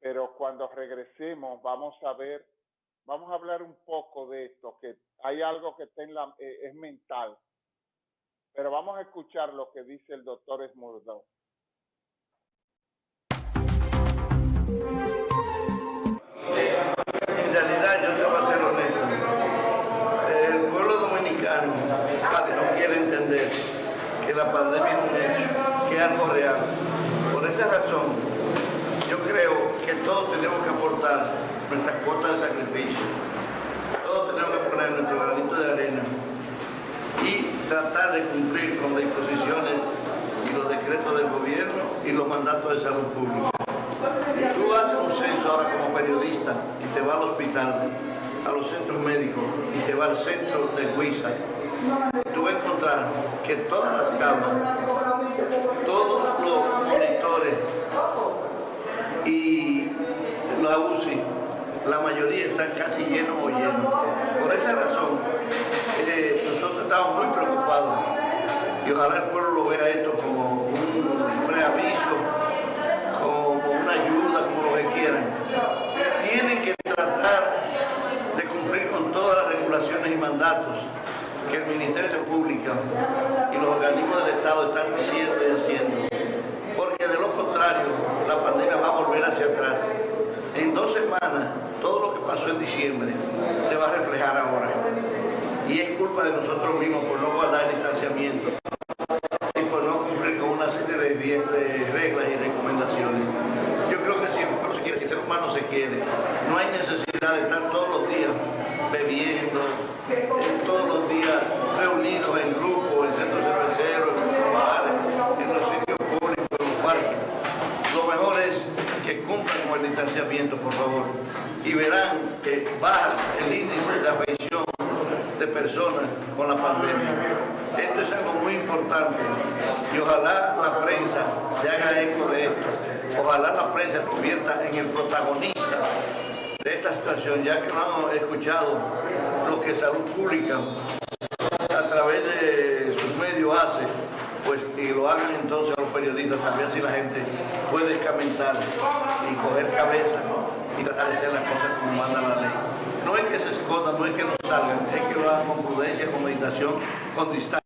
pero cuando regresemos vamos a ver, vamos a hablar un poco de esto, que hay algo que está en la, eh, es mental, pero vamos a escuchar lo que dice el doctor Esmurdo. En realidad, yo te voy a ser honesto. El pueblo dominicano no quiere entender que la pandemia es un hecho, que es algo real. Por esa razón, yo creo que todos tenemos que aportar nuestra cuota de sacrificio. Todos tenemos que poner nuestro granito de arena y tratar de cumplir con las disposiciones y los decretos del gobierno y los mandatos de salud pública. Tú haces un censo ahora como periodista y te vas al hospital, a los centros médicos y te vas al centro de Huiza. Tú vas a encontrar que todas las camas, todos los monitores y la UCI, la mayoría están casi llenos o llenos. Por esa razón, eh, nosotros estamos muy preocupados y ojalá el pueblo lo vea esto como un preaviso ayuda, como lo que quieran. Tienen que tratar de cumplir con todas las regulaciones y mandatos que el Ministerio de Pública y los organismos del Estado están diciendo y haciendo. Porque de lo contrario, la pandemia va a volver hacia atrás. En dos semanas, todo lo que pasó en diciembre se va a reflejar ahora. Y es culpa de nosotros mismos por no guardar el distanciamiento y por no cumplir con una serie de reglas y recomendaciones no se quiere. No hay necesidad de estar todos los días bebiendo, todos los días reunidos en grupos, en centros cerveceros, en los bares, en los sitios públicos, en los parques. Lo mejor es que cumplan con el distanciamiento, por favor, y verán que baja el índice de afección de personas con la pandemia. Esto es algo muy importante. Y ojalá la prensa se haga eco de esto. Ojalá la prensa se convierta en el protagonista de esta situación, ya que no hemos escuchado lo que Salud Pública a través de pues y lo hagan entonces los periodistas también, así la gente puede escamentar y coger cabeza y tratar de hacer las cosas como manda la ley. No es que se escondan, no es que no salgan, es que lo hagan con prudencia, con meditación, con distancia.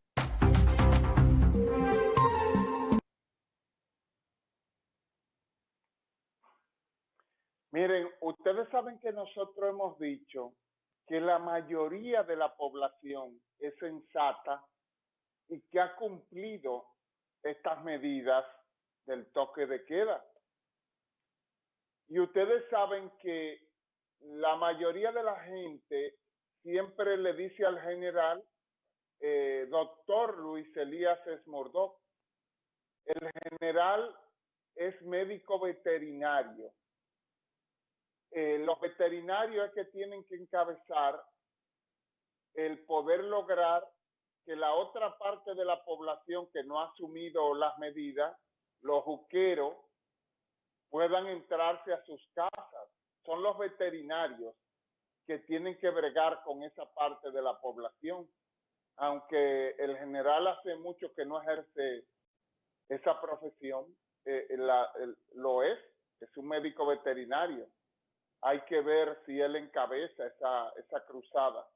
Miren, ustedes saben que nosotros hemos dicho que la mayoría de la población es sensata y que ha cumplido estas medidas del toque de queda. Y ustedes saben que la mayoría de la gente siempre le dice al general, eh, doctor Luis Elías Esmordó, el general es médico veterinario eh, los veterinarios es que tienen que encabezar el poder lograr que la otra parte de la población que no ha asumido las medidas, los juqueros, puedan entrarse a sus casas. Son los veterinarios que tienen que bregar con esa parte de la población. Aunque el general hace mucho que no ejerce esa profesión, eh, lo es, es un médico veterinario hay que ver si él encabeza esa, esa cruzada.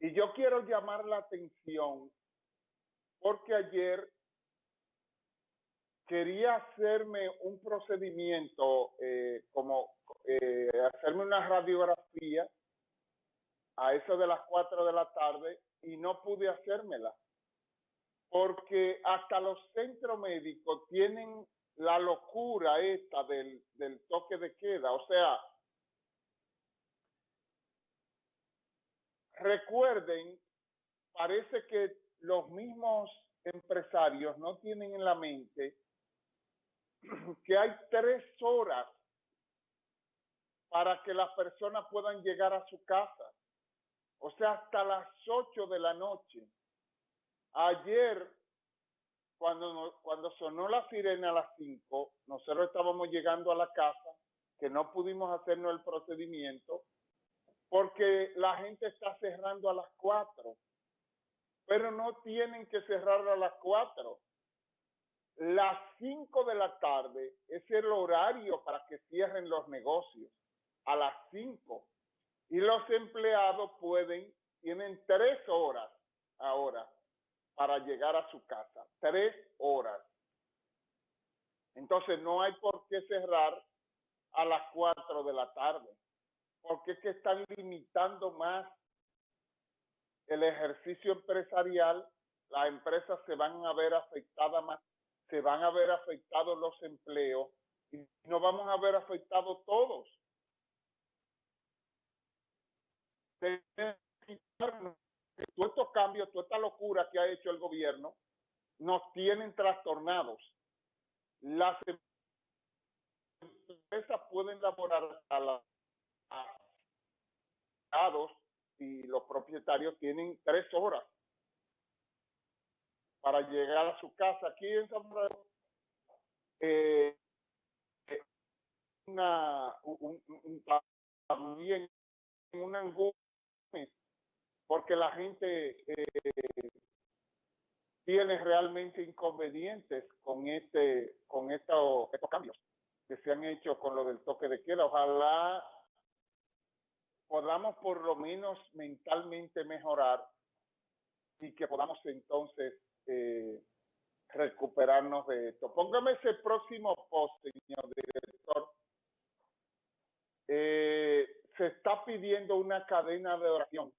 Y yo quiero llamar la atención porque ayer quería hacerme un procedimiento, eh, como eh, hacerme una radiografía a eso de las 4 de la tarde y no pude hacérmela. Porque hasta los centros médicos tienen la locura esta del, del toque de queda. O sea, recuerden, parece que los mismos empresarios no tienen en la mente que hay tres horas para que las personas puedan llegar a su casa. O sea, hasta las ocho de la noche. Ayer cuando, cuando sonó la sirena a las 5, nosotros estábamos llegando a la casa, que no pudimos hacernos el procedimiento, porque la gente está cerrando a las 4, pero no tienen que cerrar a las 4. Las 5 de la tarde es el horario para que cierren los negocios, a las 5. Y los empleados pueden, tienen tres horas ahora para llegar a su casa, tres horas. Entonces no hay por qué cerrar a las 4 de la tarde, porque es que están limitando más el ejercicio empresarial, las empresas se van a ver afectadas más, se van a ver afectados los empleos y nos vamos a ver afectados todos. Todos estos cambios, toda esta locura que ha hecho el gobierno, nos tienen trastornados. Las empresas pueden elaborar a los y los propietarios tienen tres horas para llegar a su casa. Aquí en San Francisco, eh, una, un, un, también una angustia porque la gente eh, tiene realmente inconvenientes con este con estos, estos cambios que se han hecho con lo del toque de queda. Ojalá podamos por lo menos mentalmente mejorar y que podamos entonces eh, recuperarnos de esto. Póngame ese próximo post, señor director. Eh, se está pidiendo una cadena de oración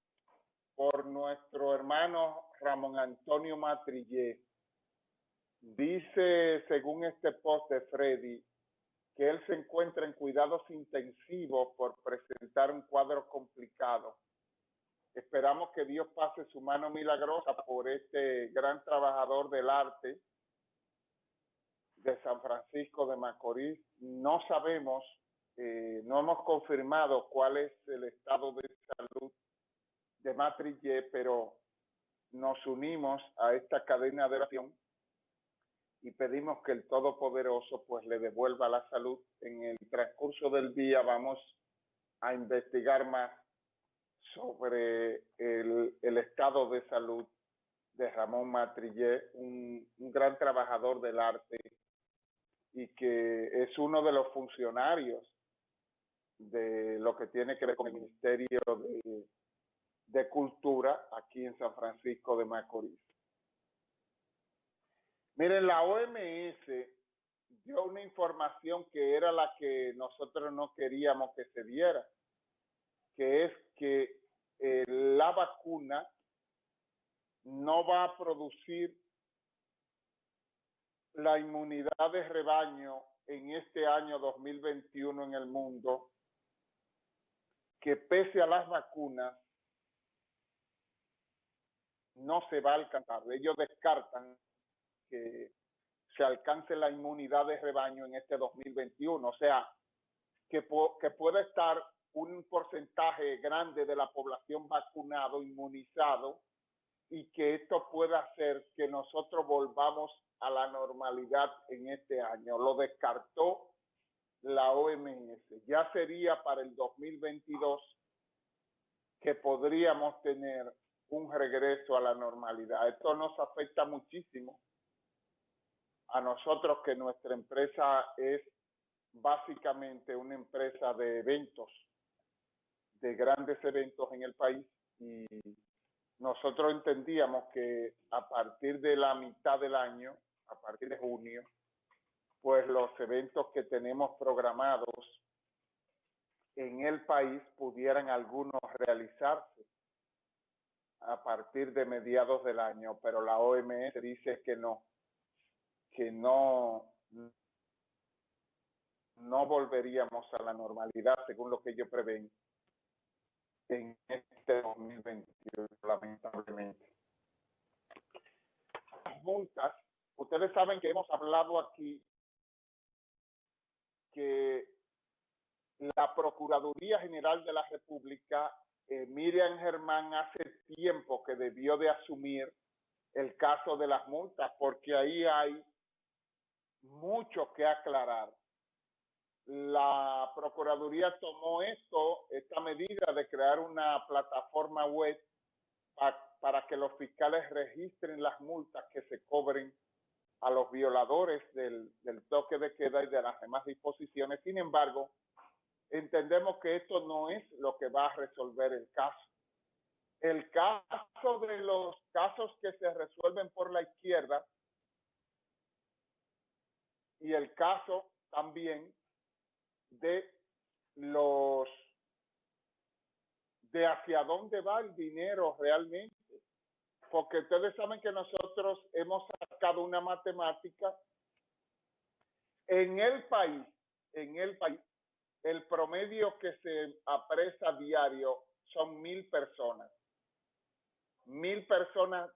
por nuestro hermano Ramón Antonio Matrillé. Dice, según este post de Freddy, que él se encuentra en cuidados intensivos por presentar un cuadro complicado. Esperamos que Dios pase su mano milagrosa por este gran trabajador del arte de San Francisco de Macorís. No sabemos, eh, no hemos confirmado cuál es el estado de salud de Matrillé, pero nos unimos a esta cadena de oración y pedimos que el Todopoderoso pues le devuelva la salud. En el transcurso del día vamos a investigar más sobre el, el estado de salud de Ramón Matrillé, un, gran trabajador del arte y que es uno de los funcionarios de lo que tiene que ver con el Ministerio de Cultura aquí en San Francisco de Macorís. Miren, la OMS dio una información que era la que nosotros no queríamos que se diera, que es que eh, la vacuna no va a producir la inmunidad de rebaño en este año 2021 en el mundo, que pese a las vacunas no se va a alcanzar. Ellos descartan que se alcance la inmunidad de rebaño en este 2021. O sea, que, que pueda estar un porcentaje grande de la población vacunado, inmunizado, y que esto pueda hacer que nosotros volvamos a la normalidad en este año. Lo descartó la OMS. Ya sería para el 2022 que podríamos tener un regreso a la normalidad. Esto nos afecta muchísimo a nosotros que nuestra empresa es básicamente una empresa de eventos, de grandes eventos en el país y nosotros entendíamos que a partir de la mitad del año, a partir de junio, pues los eventos que tenemos programados en el país pudieran algunos realizarse a partir de mediados del año, pero la OMS dice que no, que no, no volveríamos a la normalidad según lo que ellos prevén en este 2021, lamentablemente. Las multas, ustedes saben que hemos hablado aquí que la Procuraduría General de la República, eh, Miriam Germán, hace tiempo que debió de asumir el caso de las multas, porque ahí hay mucho que aclarar. La Procuraduría tomó esto, esta medida de crear una plataforma web para que los fiscales registren las multas que se cobren a los violadores del, del toque de queda y de las demás disposiciones. Sin embargo, entendemos que esto no es lo que va a resolver el caso. El caso de los casos que se resuelven por la izquierda y el caso también de los de hacia dónde va el dinero realmente. Porque ustedes saben que nosotros hemos sacado una matemática en el país, en el país, el promedio que se apresa diario son mil personas. Mil personas